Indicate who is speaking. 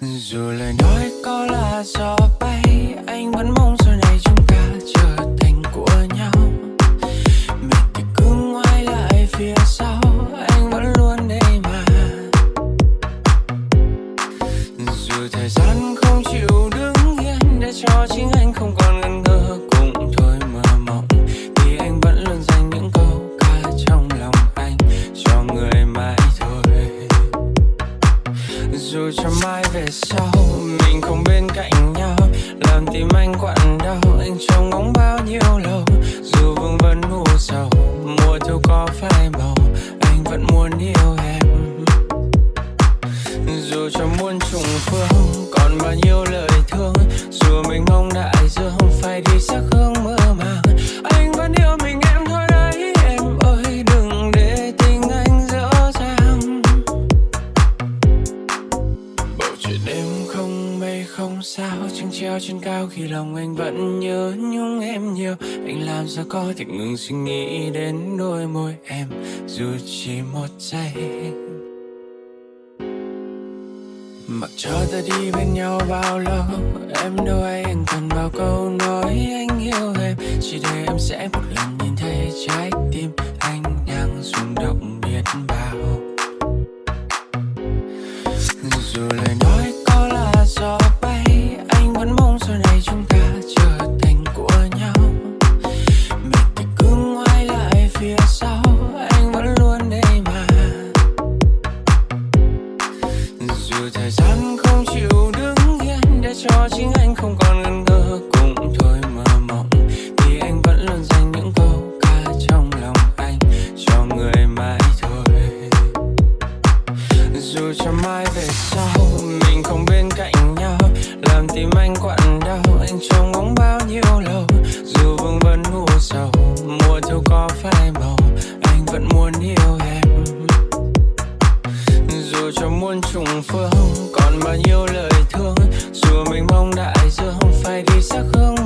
Speaker 1: dù lời nói có là gió bay, anh vẫn mong sau này chúng ta trở thành của nhau. Mình thì cứ ngoái lại phía sau, anh vẫn luôn đây mà. Dù thời gian không chịu đứng yên, để cho chính anh không còn ngần ngơ dù cho mai về sau, mình không bên cạnh nhau. Làm tim anh quặn đau, anh trông ngóng bao nhiêu lâu. Dù vương vấn u sầu, mùa thu có phai màu, anh vẫn muốn yêu em. Dù cho muôn trùng phương Chuyện đêm không mây không sao trăng treo trên cao khi lòng anh vẫn nhớ nhung em nhiều. Anh làm sao có thể ngừng suy nghĩ đến đôi môi em, dù chỉ một giây. Mặc cho ta đi bên nhau bao lâu, Em đâu ai anh cần bao câu nói anh yêu em. Chỉ để em sẽ một lần nhìn thấy trái cho chính anh không còn ngần ngơ. Cũng thôi mơ mộng, thì anh vẫn luôn dành những câu ca trong lòng anh cho người mãi thôi. Dù cho mai về sau, mình không bên cạnh nhau. Làm tim anh quặn đau, anh trông ngóng bao nhiêu lâu? Dù vương vấn u sầu, mùa thu có phai màu, anh vẫn muốn yêu em. Dù cho muôn trùng phương, còn bao nhiêu lời thương dù mình mong đại dương phải đi xa không.